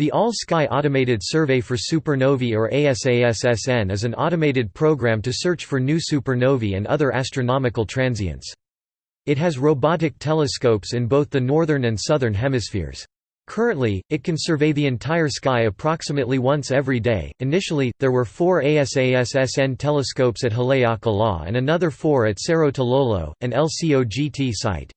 The All-Sky Automated Survey for Supernovae or ASASSN is an automated program to search for new supernovae and other astronomical transients. It has robotic telescopes in both the northern and southern hemispheres. Currently, it can survey the entire sky approximately once every day. Initially, there were four ASASSN telescopes at Haleakala and another four at Cerro Tololo, an LCOGT site.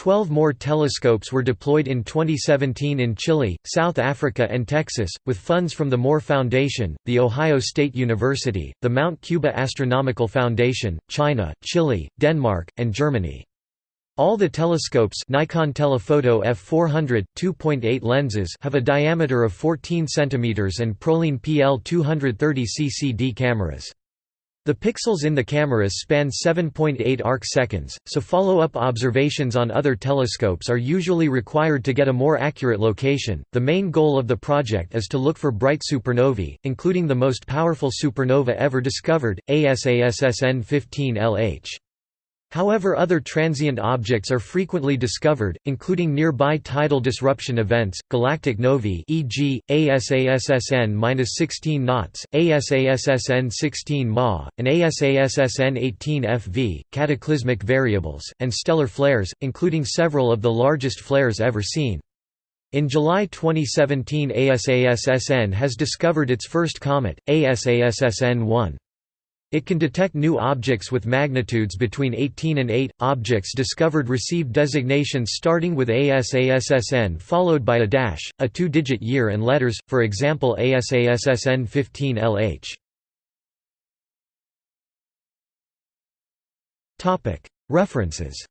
Twelve more telescopes were deployed in 2017 in Chile, South Africa and Texas, with funds from the Moore Foundation, The Ohio State University, the Mount Cuba Astronomical Foundation, China, Chile, Denmark, and Germany. All the telescopes Nikon Telephoto f400 2.8 lenses have a diameter of 14 cm and Proline PL 230 CCD cameras. The pixels in the cameras span 7.8 arc seconds, so follow-up observations on other telescopes are usually required to get a more accurate location. The main goal of the project is to look for bright supernovae, including the most powerful supernova ever discovered, ASASSN 15 LH. However other transient objects are frequently discovered, including nearby tidal disruption events, galactic novae e.g., ASASSN-16 knots, ASASSN-16 Ma, and ASASSN-18 FV, cataclysmic variables, and stellar flares, including several of the largest flares ever seen. In July 2017 ASASSN has discovered its first comet, ASASSN-1. It can detect new objects with magnitudes between 18 and 8. Objects discovered receive designations starting with ASASSN followed by a dash, a two digit year and letters, for example ASASSN 15 LH. References